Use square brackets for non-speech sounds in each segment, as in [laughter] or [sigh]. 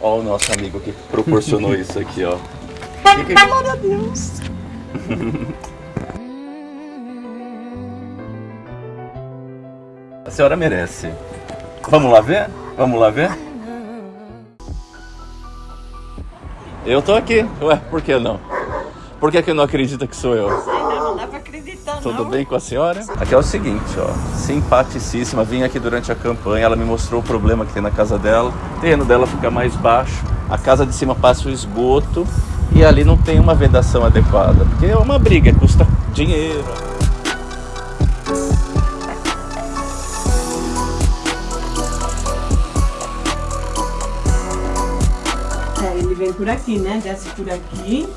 Ó o nosso amigo que proporcionou isso aqui, ó. Glória a Deus. A senhora merece. Vamos lá ver? Vamos lá ver? Eu tô aqui. Ué, por que não? Por que, que não acredita que sou eu? Tudo bem com a senhora? Aqui é o seguinte, ó. Simpaticíssima. Vim aqui durante a campanha. Ela me mostrou o problema que tem na casa dela. O terreno dela fica mais baixo. A casa de cima passa o esgoto. E ali não tem uma vedação adequada. Porque é uma briga, custa dinheiro. É, ele vem por aqui, né? Desce por aqui.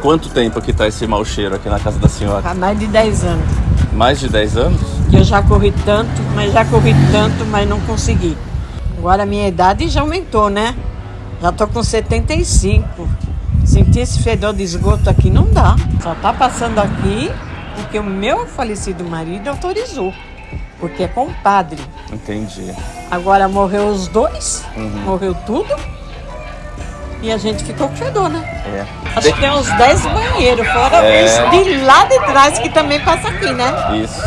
Quanto tempo que tá esse mau cheiro aqui na casa da senhora? Há mais de 10 anos. Mais de 10 anos? Eu já corri tanto, mas já corri tanto, mas não consegui. Agora a minha idade já aumentou, né? Já tô com 75. Sentir esse fedor de esgoto aqui não dá. Só tá passando aqui porque o meu falecido marido autorizou. Porque é compadre. Entendi. Agora morreu os dois, Uhum. morreu tudo. E a gente ficou com fedor, né? É. Acho que tem uns 10 banheiros, fora É. os de lá de trás que também passa aqui, né? Isso.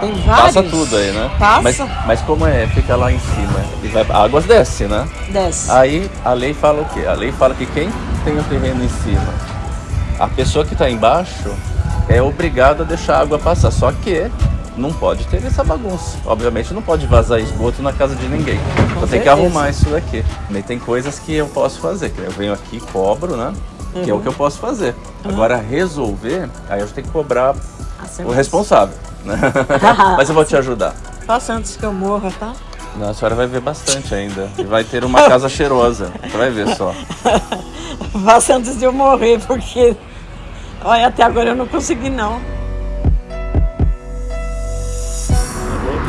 Tem vários. Passa tudo aí, né? Passa. Mas, mas como é? Fica lá em cima. E vai, a água desce, né? Desce. Aí a lei fala o quê? A lei fala que quem tem o terreno em cima, a pessoa que está embaixo é obrigada a deixar a água passar. Só que não pode ter essa bagunça. Obviamente não pode vazar esgoto na casa de ninguém. Então tem que arrumar isso daqui. Também tem coisas que eu posso fazer. que Eu venho aqui, cobro, né? Que é o que eu posso fazer. Agora resolver, aí eu tenho que cobrar o responsável. Né? [laughs] Mas eu vou te ajudar. Faça antes que eu morra, tá? Não, a senhora vai ver bastante ainda. E vai ter uma casa cheirosa. Você vai ver só. [laughs] Faça antes de eu morrer, porque. Olha, até agora eu não consegui, não.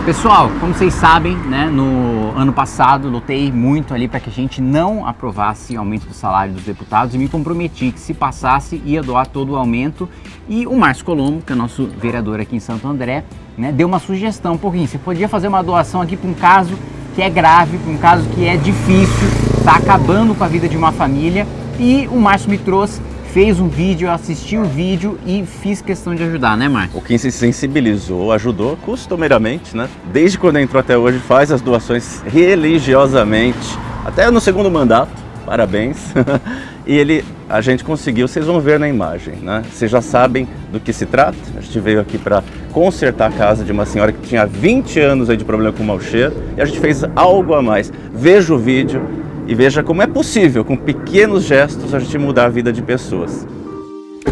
Pessoal, como vocês sabem, né, no ano passado lutei muito ali para que a gente não aprovasse aumento do salário dos deputados e me comprometi que se passasse ia doar todo o aumento. E o Márcio Colombo, que é nosso vereador aqui em Santo André, né, deu uma sugestão, pouquinho, você podia fazer uma doação aqui para um caso que é grave, para um caso que é difícil, está acabando com a vida de uma família. E o Márcio me trouxe, fez um vídeo, eu assisti o vídeo e fiz questão de ajudar, né, Márcio? O Kim se sensibilizou, ajudou costumeiramente, né? Desde quando entrou até hoje, faz as doações religiosamente, até no segundo mandato. Parabéns. [laughs] e ele, a gente conseguiu, vocês vão ver na imagem, né? Vocês já sabem do que se trata. A gente veio aqui para consertar a casa de uma senhora que tinha 20 anos aí de problema com mau cheiro e a gente fez algo a mais. Veja o vídeo e veja como é possível, com pequenos gestos, a gente mudar a vida de pessoas.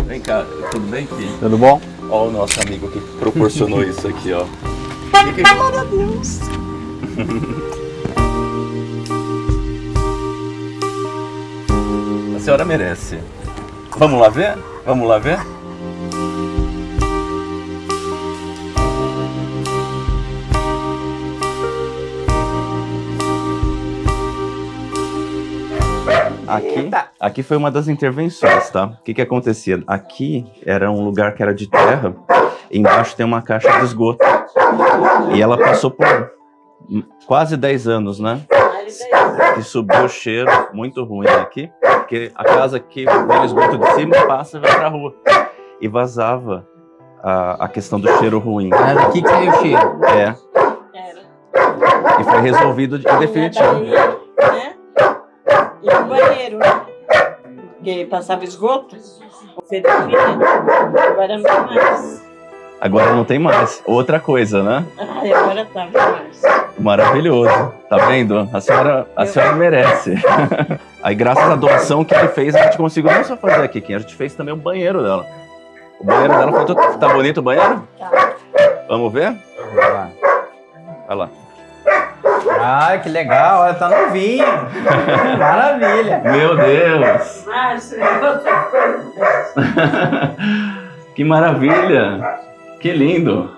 Vem cá, tudo bem, Kim? Tudo bom? Ó o nosso amigo que proporcionou isso aqui, ó. Glória a Deus. A senhora merece. Vamos lá ver? Vamos lá ver? Aqui, aqui foi uma das intervenções, tá? O que que acontecia? Aqui era um lugar que era de terra, embaixo tem uma caixa de esgoto. E ela passou por quase 10 anos, né? que subiu o cheiro muito ruim aqui, porque a casa que vem o esgoto de cima passa e vai pra rua. E vazava a, a questão do cheiro ruim. É daqui que saiu o cheiro. É, Era. e foi resolvido de definitivo. Daí, né? E o banheiro, né? Porque passava esgoto. Vinha. Agora não tem mais. Agora não tem mais. Outra coisa, né? Ai, agora tá mais. Maravilhoso. Tá vendo? A senhora, a senhora merece. [laughs] Aí, graças à doação que ele fez, a gente conseguiu não só fazer aqui, a gente fez também o banheiro dela. O banheiro dela foi todo... Tá bonito o banheiro? Tá. Vamos ver? Olha lá. Ah, que legal, olha, tá novinho. [laughs] Maravilha. Meu Deus! [laughs] Que maravilha! Que lindo!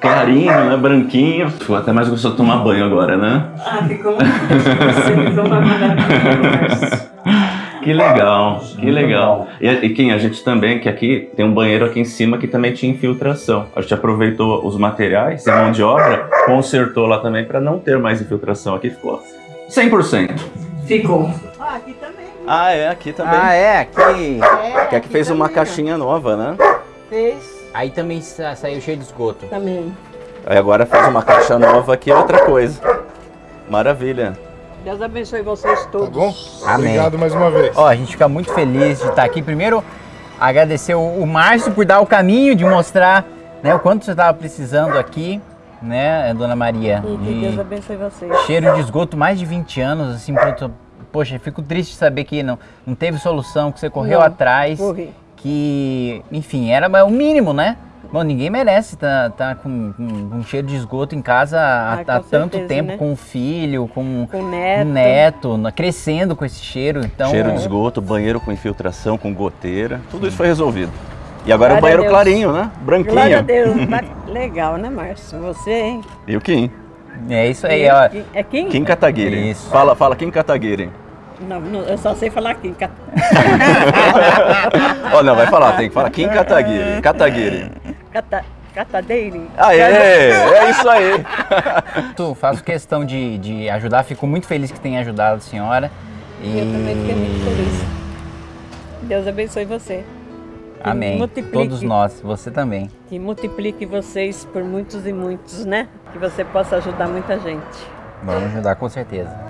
Clarinho, né? Branquinho. Ficou até mais gostoso de tomar banho agora, né? Ah, ficou uma Você ficou uma maravilha, Márcio. [laughs] Que legal, que Muito legal. E, e quem a gente também, que aqui tem um banheiro aqui em cima que também tinha infiltração. A gente aproveitou os materiais e mão de obra, consertou lá também para não ter mais infiltração. Aqui ficou 100%. Ficou. Ah, aqui também. Ah, é, aqui também. Ah, é, aqui. Que aqui fez uma caixinha nova, né? Fez Aí também sa- saiu cheio de esgoto. também. Aí agora fez uma caixa nova aqui, é outra coisa. Maravilha. Deus abençoe vocês todos. Tá bom? Amém. Obrigado mais uma vez. Ó, a gente fica muito feliz de estar aqui. Primeiro, agradecer o, o Márcio por dar o caminho, de mostrar né, o quanto você estava precisando aqui, né, Dona Maria? E que de Deus abençoe vocês. cheiro de esgoto, mais de 20 anos, assim, pronto. Poxa, fico triste de saber que não, não teve solução, que você correu Não, atrás. corri. Que, enfim, era o mínimo, né? Bom, ninguém merece estar tá, com, com, com cheiro de esgoto em casa há, Ah, há tanto certeza, tempo, né? com o filho, com Com o neto. um neto, crescendo com esse cheiro. Então, Cheiro de esgoto, banheiro com infiltração, com goteira, tudo isso foi resolvido. E agora é o Glória a banheiro clarinho, né? Branquinho. Glória a Deus. Tá Legal, né, Márcio? Você, hein? E o Kim? É isso aí, ó. É Kim? Kim Kataguiri. Isso. Fala, fala Kim Kataguiri. Não, não, eu só sei falar Kim. Cat- Ó, [laughs] não, vai falar, tem que falar Kim Kataguiri. Kataguiri. Cata... Catadeire. Aê, é isso aí. [laughs] Tu, faço questão de, de ajudar, fico muito feliz que tenha ajudado a senhora. E... Eu também fiquei muito feliz. Deus abençoe você. Amém. multiplique. Todos nós, você também. Que multiplique vocês por muitos e muitos, né? Que você possa ajudar muita gente. Vamos ajudar com certeza.